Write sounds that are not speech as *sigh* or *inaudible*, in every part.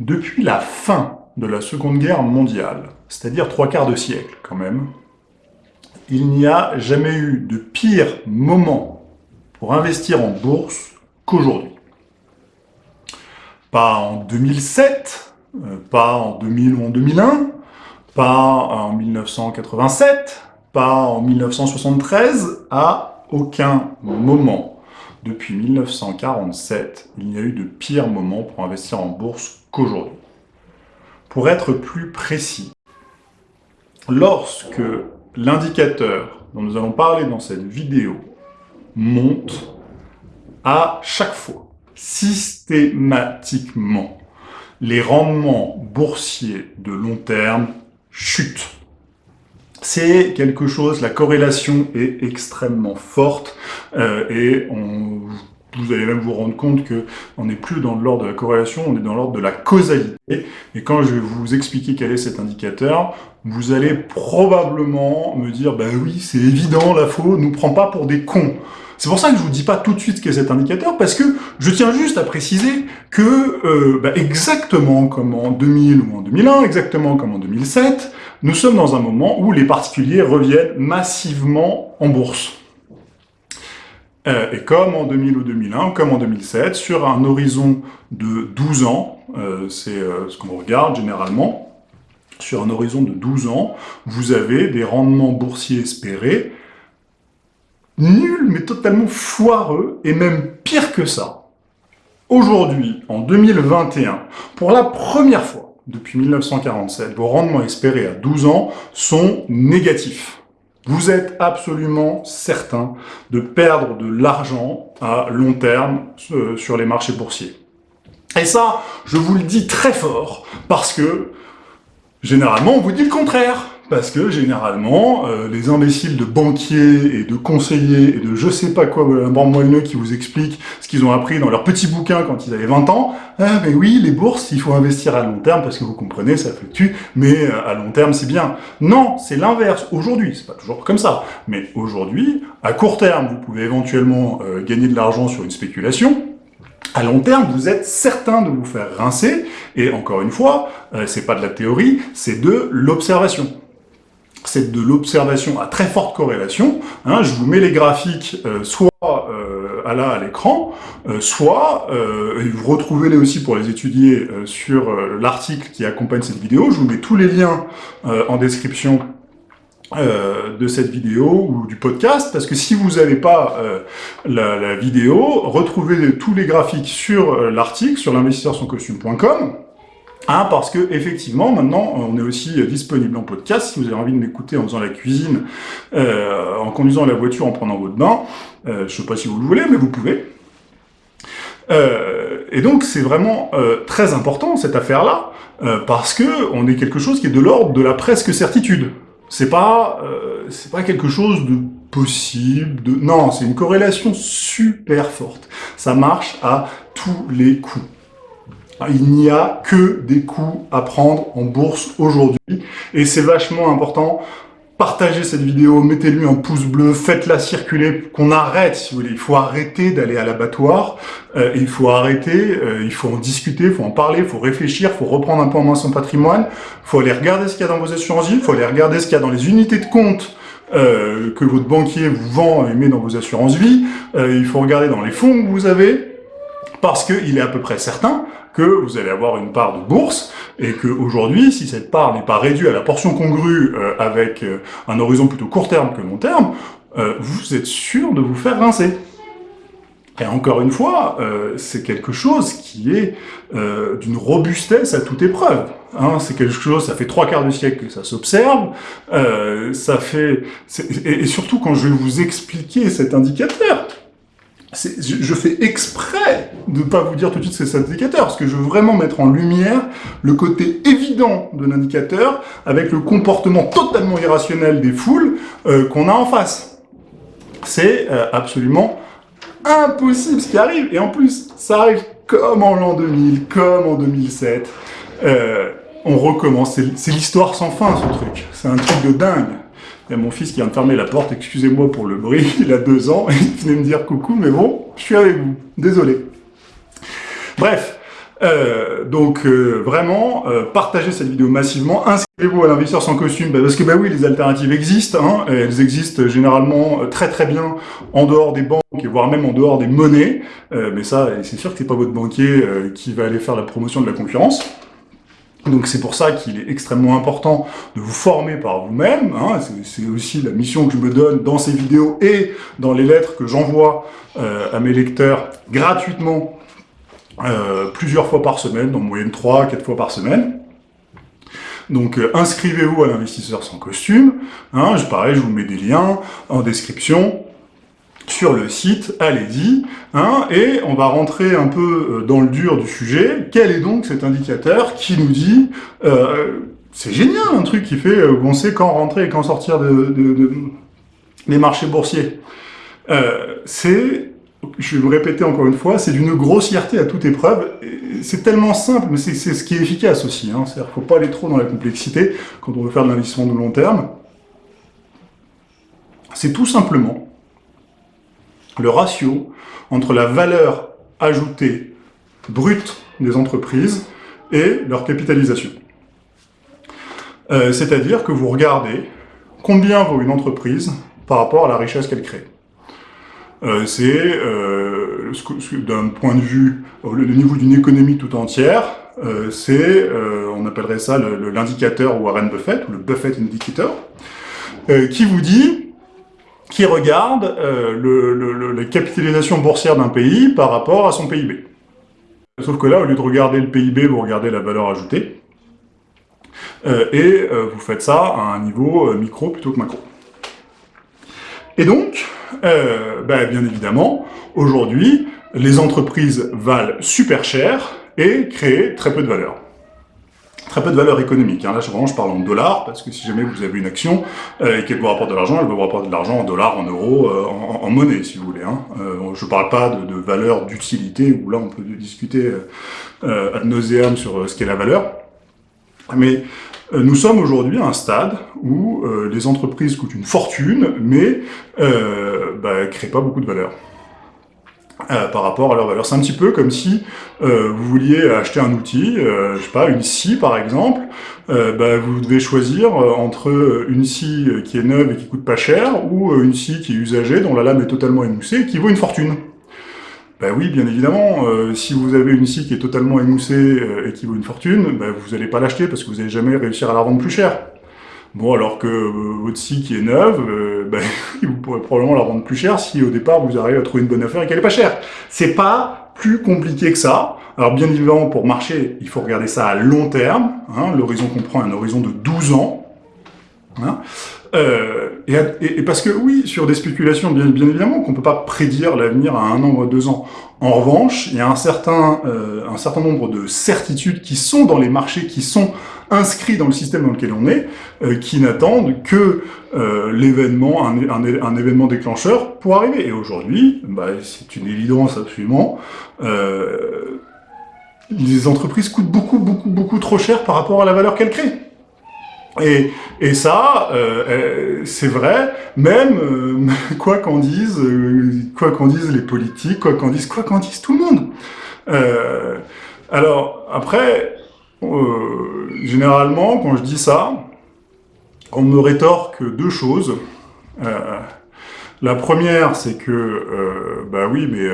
Depuis la fin de la Seconde Guerre mondiale, c'est-à-dire trois quarts de siècle quand même, il n'y a jamais eu de pire moment pour investir en bourse qu'aujourd'hui. Pas en 2007, euh, pas en 2000 ou en 2001, pas en 1987, pas en 1973, à aucun moment depuis 1947, il n'y a eu de pire moment pour investir en bourse qu'aujourd'hui. Pour être plus précis, lorsque l'indicateur dont nous allons parler dans cette vidéo monte à chaque fois, systématiquement, les rendements boursiers de long terme chutent c'est quelque chose, la corrélation est extrêmement forte euh, et on, vous allez même vous rendre compte que on n'est plus dans l'ordre de la corrélation, on est dans l'ordre de la causalité. Et quand je vais vous expliquer quel est cet indicateur, vous allez probablement me dire, bah oui, c'est évident, la faux nous prend pas pour des cons. C'est pour ça que je vous dis pas tout de suite ce qu'est cet indicateur, parce que je tiens juste à préciser que, euh, bah, exactement comme en 2000 ou en 2001, exactement comme en 2007, nous sommes dans un moment où les particuliers reviennent massivement en bourse. Euh, et comme en 2000 ou 2001, comme en 2007, sur un horizon de 12 ans, euh, c'est euh, ce qu'on regarde généralement, sur un horizon de 12 ans, vous avez des rendements boursiers espérés nuls, mais totalement foireux, et même pire que ça. Aujourd'hui, en 2021, pour la première fois, depuis 1947, vos rendements espérés à 12 ans sont négatifs. Vous êtes absolument certain de perdre de l'argent à long terme euh, sur les marchés boursiers. Et ça, je vous le dis très fort, parce que, généralement, on vous dit le contraire. Parce que généralement, euh, les imbéciles de banquiers et de conseillers et de je sais pas quoi, un bon moelleux qui vous expliquent ce qu'ils ont appris dans leurs petits bouquins quand ils avaient 20 ans, ah mais oui, les bourses, il faut investir à long terme parce que vous comprenez, ça fluctue, mais euh, à long terme c'est bien. Non, c'est l'inverse. Aujourd'hui, c'est pas toujours comme ça, mais aujourd'hui, à court terme, vous pouvez éventuellement euh, gagner de l'argent sur une spéculation, à long terme, vous êtes certain de vous faire rincer, et encore une fois, c'est pas de la théorie, c'est de l'observation c'est de l'observation à très forte corrélation. Hein, je vous mets les graphiques euh, soit euh, à là à l'écran, euh, soit, et vous retrouvez-les aussi pour les étudier sur l'article qui accompagne cette vidéo. Je vous mets tous les liens en description de cette vidéo ou du podcast, parce que si vous n'avez pas la, vidéo, retrouvez tous les graphiques sur l'article, sur l'investisseur-son-costume.com, Hein, parce que effectivement, maintenant, on est aussi disponible en podcast. Si vous avez envie de m'écouter en faisant la cuisine, euh, en conduisant la voiture, en prenant votre bain, euh, je sais pas si vous le voulez, mais vous pouvez. Euh, et donc, c'est vraiment euh, très important cette affaire-là, euh, parce que on est quelque chose qui est de l'ordre de la presque certitude. C'est pas, c'est pas quelque chose de possible, de non, c'est une corrélation super forte. Ça marche à tous les coups. Il n'y a que des coûts à prendre en bourse aujourd'hui, et c'est vachement important. Partagez cette vidéo, mettez-lui un pouce bleu, faites-la circuler, qu'on arrête, si vous voulez. Il faut arrêter d'aller à l'abattoir, euh, il faut arrêter, euh, il faut en discuter, il faut en parler, il faut réfléchir, il faut reprendre un peu en main son patrimoine, il faut aller regarder ce qu'il y a dans vos assurances vie, il faut aller regarder ce qu'il y a dans les unités de compte euh, que votre banquier vous vend et met dans vos assurances vie, il faut regarder dans les fonds que vous avez, parce qu'il est à peu près certain que vous allez avoir une part de bourse, et qu'aujourd'hui, si cette part n'est pas réduite à la portion congrue euh, avec euh, un horizon plutôt court terme que long terme, euh, vous êtes sûr de vous faire rincer. Et encore une fois, c'est quelque chose qui est d'une robustesse à toute épreuve. Hein, c'est quelque chose, ça fait trois quarts de siècle que ça s'observe, ça fait... et surtout quand je vais vous expliquer cet indicateur, je fais exprès de ne pas vous dire tout de suite c'est cet indicateur, parce que je veux vraiment mettre en lumière le côté évident de l'indicateur avec le comportement totalement irrationnel des foules euh, qu'on a en face. C'est euh, absolument impossible ce qui arrive, et en plus, ça arrive comme en l'an 2000, comme en 2007. Euh, on recommence, c'est l'histoire sans fin ce truc, c'est un truc de dingue. Il y a mon fils qui vient de fermer la porte, excusez-moi pour le bruit, *laughs* il a deux ans, il venait me dire coucou, mais bon, je suis avec vous, désolé. Bref, Euh, donc euh, vraiment, euh, partagez cette vidéo massivement, inscrivez-vous à l'investisseur sans costume, bah, parce que bah oui, les alternatives existent, hein, elles existent généralement très très bien en dehors des banques, voire même en dehors des monnaies, mais ça, c'est sûr que c'est pas votre banquier qui va aller faire la promotion de la concurrence. Donc c'est pour ça qu'il est extrêmement important de vous former par vous-même, hein, c'est aussi la mission que je me donne dans ces vidéos et dans les lettres que j'envoie à mes lecteurs gratuitement euh, plusieurs fois par semaine, en moyenne 3 4 fois par semaine. Donc euh, inscrivez-vous à l'investisseur sans costume, hein, je, pareil, je vous mets des liens en description sur le site, allez-y, hein, et on va rentrer un peu euh, dans le dur du sujet. Quel est donc cet indicateur qui nous dit, c'est génial un truc qui fait, on sait quand rentrer et quand sortir de, des marchés boursiers. c'est je vais vous répéter encore une fois, c'est d'une grossièreté à toute épreuve. C'est tellement simple, mais c'est ce qui est efficace aussi. Hein. Ne faut pas aller trop dans la complexité quand on veut faire de l'investissement de long terme. C'est tout simplement le ratio entre la valeur ajoutée brute des entreprises et leur capitalisation. Euh, c'est-à-dire que vous regardez combien vaut une entreprise par rapport à la richesse qu'elle crée. Euh, c'est, euh, d'un point de vue, le niveau d'une économie tout entière, c'est, on appellerait ça l'indicateur Warren Buffett, ou le Buffett Indicator, qui vous dit, qui regarde la capitalisation boursière d'un pays par rapport à son PIB. Sauf que là, au lieu de regarder le PIB, vous regardez la valeur ajoutée, et vous faites ça à un niveau micro plutôt que macro. Et donc, euh, ben, bien évidemment, aujourd'hui, les entreprises valent super cher et créent très peu de valeur. Très peu de valeur économique. Hein. Là, vraiment, je parle en dollars, parce que si jamais vous avez une action euh, et qu'elle vous rapporte de l'argent, elle vous rapporter de l'argent en dollars, en euros, euh, en, monnaie, si vous voulez. Hein. je ne parle pas de, valeur d'utilité, où là, on peut discuter ad nauseam sur ce qu'est la valeur. Mais euh, nous sommes aujourd'hui à un stade où euh, les entreprises coûtent une fortune, mais euh, bah, créent pas beaucoup de valeur. Euh, par rapport à leur valeur. C'est un petit peu comme si vous vouliez acheter un outil, je sais pas, une scie par exemple, bah, vous devez choisir entre une scie qui est neuve et qui coûte pas cher, ou une scie qui est usagée, dont la lame est totalement émoussée et qui vaut une fortune. Ben oui, bien évidemment, euh, si vous avez une scie qui est totalement émoussée euh, et qui vaut une fortune, ben vous n'allez pas l'acheter parce que vous n'allez jamais réussir à la vendre plus cher. Bon, alors que euh, votre scie qui est neuve, ben, *laughs* vous pourrez probablement la vendre plus cher si au départ vous arrivez à trouver une bonne affaire et qu'elle n'est pas chère. C'est pas plus compliqué que ça. Alors bien évidemment, pour marcher, il faut regarder ça à long terme. Hein, L'horizon comprend un horizon de 12 ans. Hein. Euh, et, parce que oui, sur des spéculations, bien, bien évidemment, qu'on ne peut pas prédire l'avenir à un an ou à deux ans. En revanche, il y a un certain, euh, un certain nombre de certitudes qui sont dans les marchés, qui sont inscrits dans le système dans lequel on est, euh, qui n'attendent que l'événement, un, un, événement déclencheur pour arriver. Et aujourd'hui, bah, c'est une évidence absolument, les entreprises coûtent beaucoup, beaucoup, beaucoup trop cher par rapport à la valeur qu'elles créent. Et, ça, euh, euh, c'est vrai, même euh, *laughs* quoi qu'en disent, quoi qu'en disent les politiques, quoi qu'en disent, quoi qu'en disent tout le monde. alors après, généralement, quand je dis ça, on me rétorque deux choses. la première, c'est que, bah oui, mais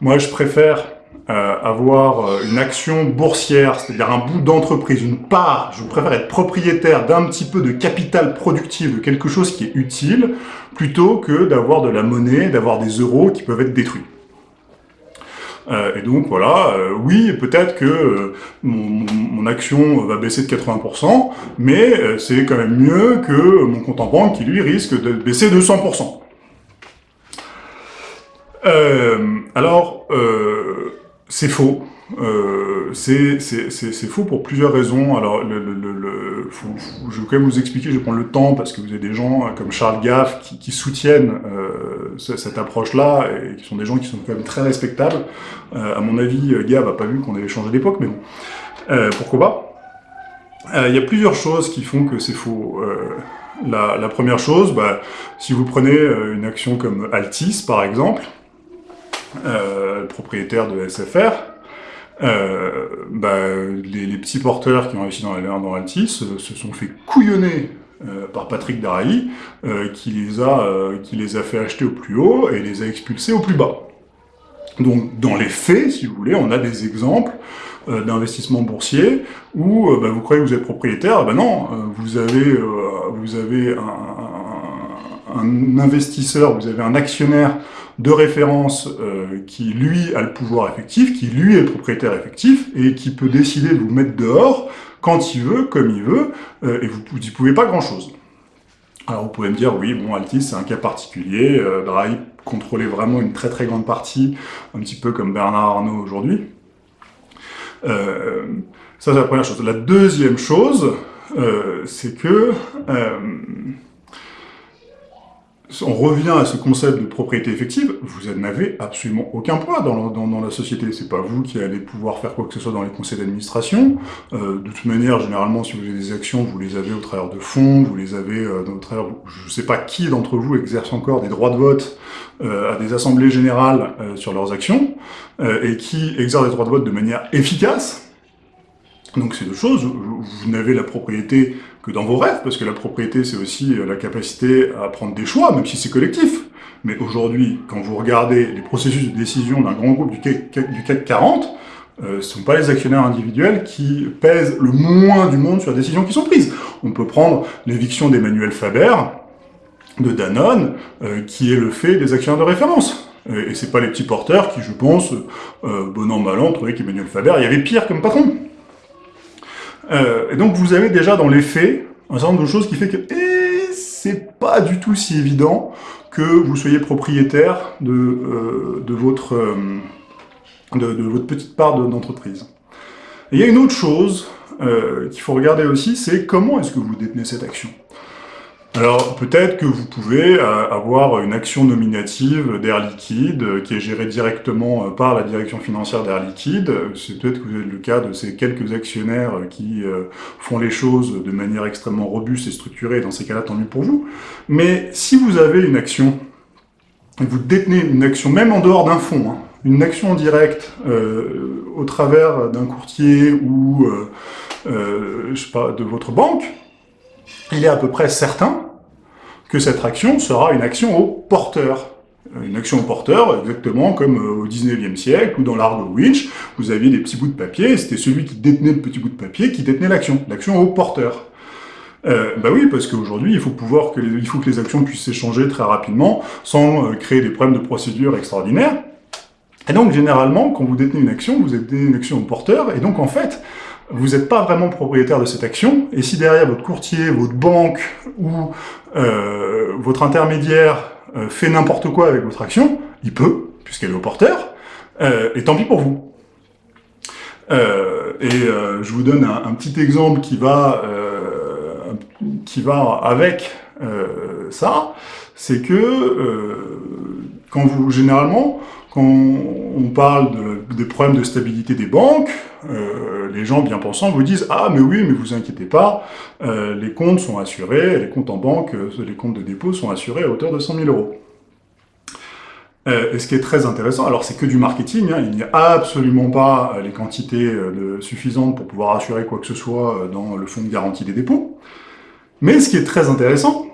moi je préfère euh, avoir euh, une action boursière, c'est-à-dire un bout d'entreprise, une part, je préfère être propriétaire d'un petit peu de capital productif, de quelque chose qui est utile, plutôt que d'avoir de la monnaie, d'avoir des euros qui peuvent être détruits. Euh, et donc voilà, oui, peut-être que mon, mon, action va baisser de 80%, mais c'est quand même mieux que mon compte en banque qui lui risque de baisser de 100%. alors, c'est faux. Euh, c'est faux pour plusieurs raisons. Alors, le, le, le, je vais quand même vous expliquer, je vais prendre le temps, parce que vous avez des gens euh, comme Charles Gaff qui, qui soutiennent euh, cette approche-là, et qui sont des gens qui sont quand même très respectables. Euh, à mon avis, Gaff n'a pas vu qu'on avait changé d'époque, mais bon, euh, pourquoi pas? Il y a plusieurs choses qui font que c'est faux. La, la, première chose, bah, si vous prenez une action comme Altis, par exemple, euh, propriétaire de SFR, euh, bah, les, petits porteurs qui ont réussi dans, dans Altis se, sont fait couillonner euh, par Patrick Daraï, euh, qui, les a, qui les a fait acheter au plus haut et les a expulsés au plus bas. Donc, dans les faits, si vous voulez, on a des exemples d'investissement boursier où bah, vous croyez que vous êtes propriétaire, ben non, vous avez, vous avez un, un, investisseur, vous avez un actionnaire de référence euh, qui, lui, a le pouvoir effectif, qui, lui, est propriétaire effectif, et qui peut décider de vous mettre dehors quand il veut, comme il veut, euh, et vous n'y pouvez pas grand-chose. Alors vous pouvez me dire, oui, bon, Altis, c'est un cas particulier, euh, contrôlait vraiment une très très grande partie, un petit peu comme Bernard Arnault aujourd'hui. Euh, ça, c'est la première chose. La deuxième chose, c'est que on revient à ce concept de propriété effective, vous n'avez absolument aucun poids dans, la société. C'est pas vous qui allez pouvoir faire quoi que ce soit dans les conseils d'administration. Euh, de toute manière, généralement, si vous avez des actions, vous les avez au travers de fonds, vous les avez euh, au travers... Je ne sais pas qui d'entre vous exerce encore des droits de vote euh, à des assemblées générales sur leurs actions, et qui exerce des droits de vote de manière efficace. Donc c'est deux choses, vous n'avez la propriété que dans vos rêves, parce que la propriété, c'est aussi euh, la capacité à prendre des choix, même si c'est collectif. Mais aujourd'hui, quand vous regardez les processus de décision d'un grand groupe du CAC, du CAC 40, euh, ce ne sont pas les actionnaires individuels qui pèsent le moins du monde sur les décisions qui sont prises. On peut prendre l'éviction d'Emmanuel Faber, de Danone, euh, qui est le fait des actionnaires de référence. Et, et c'est pas les petits porteurs qui, je pense, bon an, mal an, trouvaient qu'Emmanuel Faber, il y avait pire comme patron. Euh, et donc vous avez déjà dans les faits un certain nombre de choses qui fait que eh, c'est pas du tout si évident que vous soyez propriétaire de, euh, de, votre, euh, de, de, votre petite part d'entreprise. Il y a une autre chose euh, qu'il faut regarder aussi, c'est comment est-ce que vous détenez cette action? Alors peut-être que vous pouvez euh, avoir une action nominative d'Air Liquide euh, qui est gérée directement euh, par la direction financière d'Air Liquide. C'est peut-être que vous êtes le cas de ces quelques actionnaires qui font les choses de manière extrêmement robuste et structurée, dans ces cas-là, tant mieux pour vous. Mais si vous avez une action, vous détenez une action même en dehors d'un fonds, hein, une action en direct euh, au travers d'un courtier ou je sais pas, de votre banque, il est à peu près certain que cette action sera une action au porteur. Une action au porteur, exactement comme au 19e siècle, ou dans l'art de Winch, vous aviez des petits bouts de papier, c'était celui qui détenait le petit bout de papier qui détenait l'action, l'action au porteur. Euh, bah oui, parce qu'aujourd'hui, il faut pouvoir que les, les actions puissent s'échanger très rapidement, sans euh, créer des problèmes de procédure extraordinaires. Et donc, généralement, quand vous détenez une action, vous détenez une action au porteur, et donc, en fait, vous n'êtes pas vraiment propriétaire de cette action, et si derrière votre courtier, votre banque ou euh, votre intermédiaire euh, fait n'importe quoi avec votre action, il peut, puisqu'elle est au porteur, euh, et tant pis pour vous. Euh, et euh, je vous donne un, un, petit exemple qui va, euh, qui va avec ça, c'est que quand vous, généralement, quand on parle de, des problèmes de stabilité des banques, euh, les gens bien pensants vous disent « Ah, mais oui, mais vous inquiétez pas, euh, les comptes sont assurés, les comptes en banque, euh, les comptes de dépôt sont assurés à hauteur de 100 000 euros. Euh, » Et ce qui est très intéressant, alors c'est que du marketing, hein, il n'y a absolument pas les quantités suffisantes pour pouvoir assurer quoi que ce soit dans le fonds de garantie des dépôts, mais ce qui est très intéressant,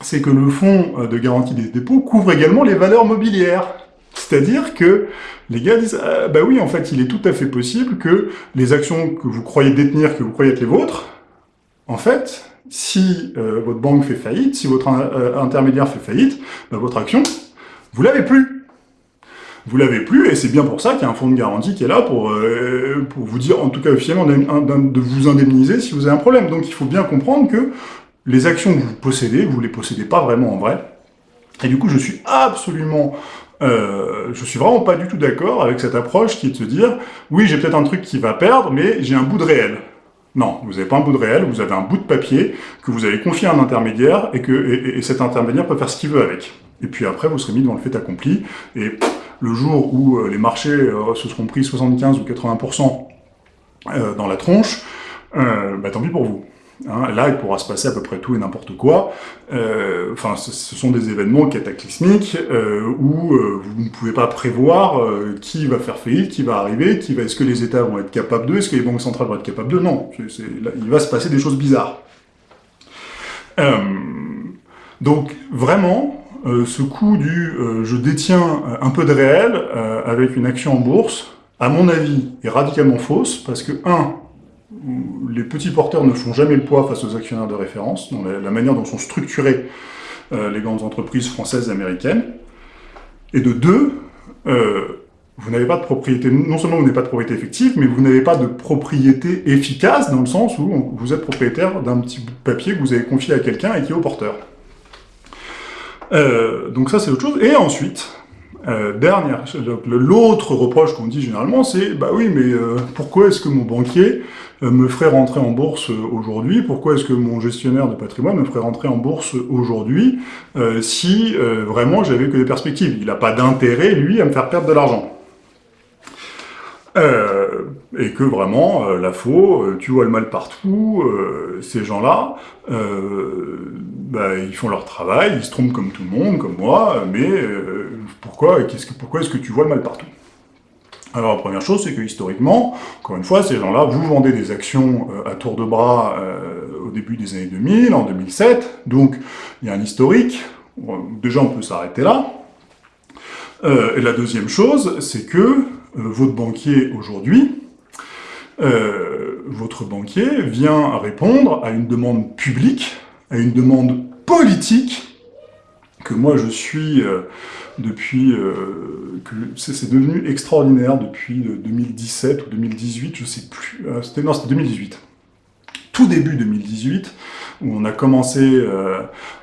c'est que le fonds de garantie des dépôts couvre également les valeurs mobilières. C'est-à-dire que les gars disent ah, bah oui, en fait, il est tout à fait possible que les actions que vous croyez détenir, que vous croyez être les vôtres, en fait, si euh, votre banque fait faillite, si votre euh, intermédiaire fait faillite, bah, votre action, vous l'avez plus. Vous l'avez plus, et c'est bien pour ça qu'il y a un fonds de garantie qui est là euh, pour vous dire, en tout cas officiellement, de vous indemniser si vous avez un problème. Donc il faut bien comprendre que les actions que vous possédez, vous ne les possédez pas vraiment en vrai. Et du coup, je suis absolument euh, je suis vraiment pas du tout d'accord avec cette approche qui est de se dire « Oui, j'ai peut-être un truc qui va perdre, mais j'ai un bout de réel. » Non, vous n'avez pas un bout de réel, vous avez un bout de papier que vous avez confié à un intermédiaire et que et, et cet intermédiaire peut faire ce qu'il veut avec. Et puis après, vous serez mis devant le fait accompli, et le jour où euh, les marchés euh, se seront pris 75 ou 80% euh, dans la tronche, bah tant pis pour vous. Hein, là, il pourra se passer à peu près tout et n'importe quoi. Euh, enfin, ce, sont des événements cataclysmiques euh, où euh, vous ne pouvez pas prévoir qui va faire faillite, qui va arriver, qui va. Est-ce que les États vont être capables d'eux Est-ce que les banques centrales vont être capables d'eux? Non. il va se passer des choses bizarres. donc, vraiment, ce coup du je détiens un peu de réel avec une action en bourse, à mon avis, est radicalement fausse parce que un les petits porteurs ne font jamais le poids face aux actionnaires de référence, dans la, manière dont sont structurées euh, les grandes entreprises françaises et américaines. Et de deux, euh, vous n'avez pas de propriété, non seulement vous n'avez pas de propriété effective, mais vous n'avez pas de propriété efficace, dans le sens où vous êtes propriétaire d'un petit bout de papier que vous avez confié à quelqu'un et qui est au porteur. Euh, donc ça c'est autre chose. Et ensuite, dernière, l'autre reproche qu'on dit généralement, c'est bah oui, mais pourquoi est-ce que mon banquier euh, me ferait rentrer en bourse aujourd'hui? Pourquoi est-ce que mon gestionnaire de patrimoine me ferait rentrer en bourse aujourd'hui euh, si euh, vraiment j'avais que des perspectives? Il n'a pas d'intérêt, lui, à me faire perdre de l'argent. Et que vraiment, la faux, tu vois le mal partout, ces gens-là, bah, ils font leur travail, ils se trompent comme tout le monde, comme moi, mais pourquoi, que, pourquoi est-ce que tu vois le mal partout? Alors, première chose, c'est que historiquement, encore une fois, ces gens-là, vous vendez des actions euh, à tour de bras euh, au début des années 2000, en 2007, donc il y a un historique, déjà on peut s'arrêter là. Euh, et la deuxième chose, c'est que votre banquier aujourd'hui, votre banquier vient répondre à une demande publique, à une demande politique, que moi je suis depuis euh, c'est devenu extraordinaire depuis 2017 euh, ou 2018, je sais plus, euh, c'était non, c'était 2018. Tout début 2018, où on a commencé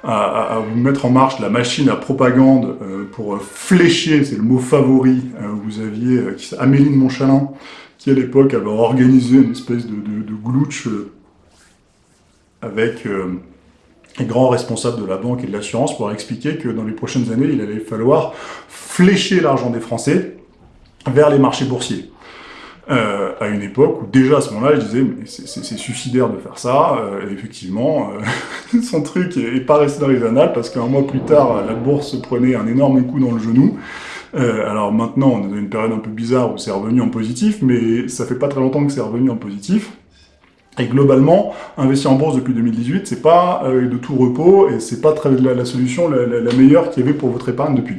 à, à, mettre en marche la machine à propagande pour flécher, c'est le mot favori, vous aviez Amélie de Montchalin, qui à l'époque avait organisé une espèce de, de, de glitch avec les grands responsables de la banque et de l'assurance pour expliquer que dans les prochaines années, il allait falloir flécher l'argent des Français vers les marchés boursiers. Euh, à une époque où déjà à ce moment-là, je disais mais c'est suicidaire de faire ça. Euh, et effectivement, euh, *laughs* son truc est, pas resté dans les annales parce qu'un mois plus tard, la bourse prenait un énorme coup dans le genou. Alors maintenant, on est dans une période un peu bizarre où c'est revenu en positif, mais ça fait pas très longtemps que c'est revenu en positif. Et globalement, investir en bourse depuis 2018, c'est pas euh, de tout repos et c'est pas la, solution la, meilleure qu'il y avait pour votre épargne depuis.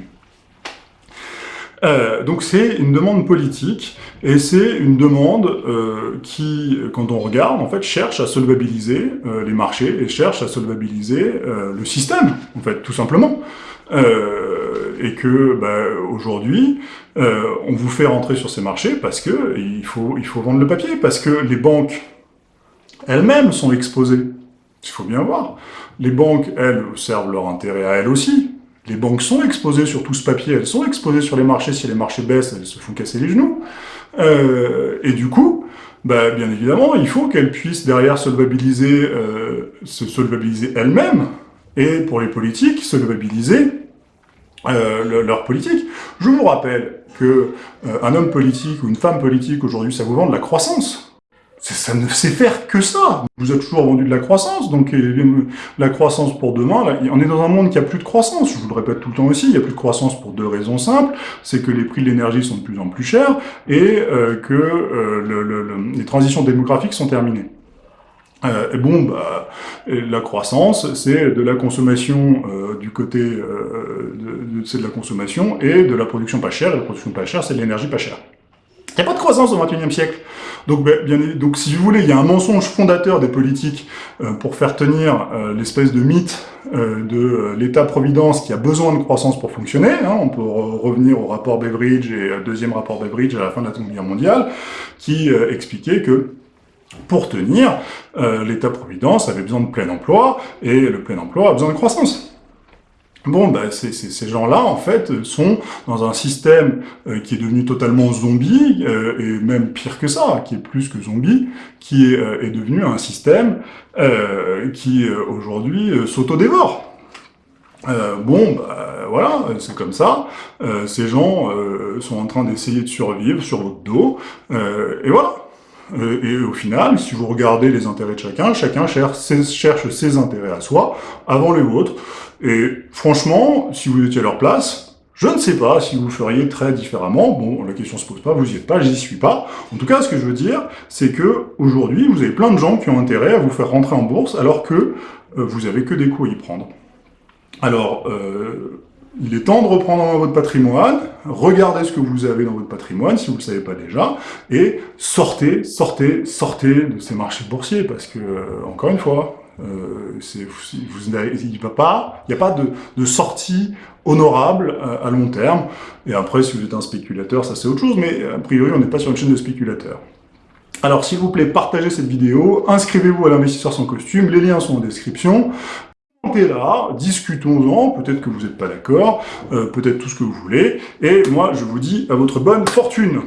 Euh, donc c'est une demande politique et c'est une demande euh, qui, quand on regarde, en fait, cherche à solvabiliser les marchés et cherche à solvabiliser le système, en fait, tout simplement. Et que bah, aujourd'hui, on vous fait rentrer sur ces marchés parce que il faut, il faut vendre le papier, parce que les banques elles-mêmes sont exposées. Il faut bien voir. Les banques, elles, servent leur intérêt à elles aussi. Les banques sont exposées sur tout ce papier, elles sont exposées sur les marchés. Si les marchés baissent, elles se font casser les genoux. Euh, et du coup, bah, bien évidemment, il faut qu'elles puissent derrière solvabiliser, euh, se solvabiliser elles-mêmes, et pour les politiques, solvabiliser euh, leur politique. Je vous rappelle que euh, un homme politique ou une femme politique aujourd'hui, ça vous vend de la croissance ça ne sait faire que ça. Vous êtes toujours vendu de la croissance, donc la croissance pour demain, on est dans un monde qui a plus de croissance, je vous le répète tout le temps aussi, il y a plus de croissance pour deux raisons simples, c'est que les prix de l'énergie sont de plus en plus chers, et euh, que euh, les transitions démographiques sont terminées. Bon, bah, la croissance, c'est de la consommation du côté de, de, la consommation et de la production pas chère. Et la production pas chère, c'est de l'énergie pas chère. Il n'y a pas de croissance au XXIe siècle. Donc, ben, donc, si vous voulez, il y a un mensonge fondateur des politiques euh, pour faire tenir euh, l'espèce de mythe euh, de l'État-providence qui a besoin de croissance pour fonctionner. Hein. On peut revenir au rapport Beveridge et deuxième rapport Beveridge à la fin de la Seconde Guerre mondiale, qui expliquait que pour tenir, l'État-providence avait besoin de plein emploi, et le plein emploi a besoin de croissance. Bon, bah, ces gens-là, en fait, sont dans un système euh, qui est devenu totalement zombie, euh, et même pire que ça, qui est plus que zombie, qui est, euh, devenu un système qui, aujourd'hui, s'autodévore. bon, bah, voilà, c'est comme ça. ces gens sont en train d'essayer de survivre sur votre dos, et voilà. Euh, et au final, si vous regardez les intérêts de chacun, chacun cherche ses, intérêts à soi avant les vôtres. Et franchement, si vous étiez à leur place, je ne sais pas si vous feriez très différemment. Bon, la question se pose pas, vous y êtes pas, j'y suis pas. En tout cas, ce que je veux dire, c'est que aujourd'hui, vous avez plein de gens qui ont intérêt à vous faire rentrer en bourse, alors que euh, vous avez que des cours à y prendre. Alors, euh, il est temps de reprendre votre patrimoine, regardez ce que vous avez dans votre patrimoine, si vous ne le savez pas déjà, et sortez, sortez, sortez de ces marchés boursiers, parce que, euh, encore une fois, euh, il n'y a pas, il a pas de, de sortie honorable à, à, long terme. Et après, si vous êtes un spéculateur, ça c'est autre chose, mais a priori, on n'est pas sur une chaîne de spéculateurs. Alors, s'il vous plaît, partagez cette vidéo, inscrivez-vous à l'investisseur sans costume, les liens sont en description. Commentez là, discutons-en, peut-être que vous n'êtes pas d'accord, euh, peut-être tout ce que vous voulez, et moi, je vous dis à votre bonne fortune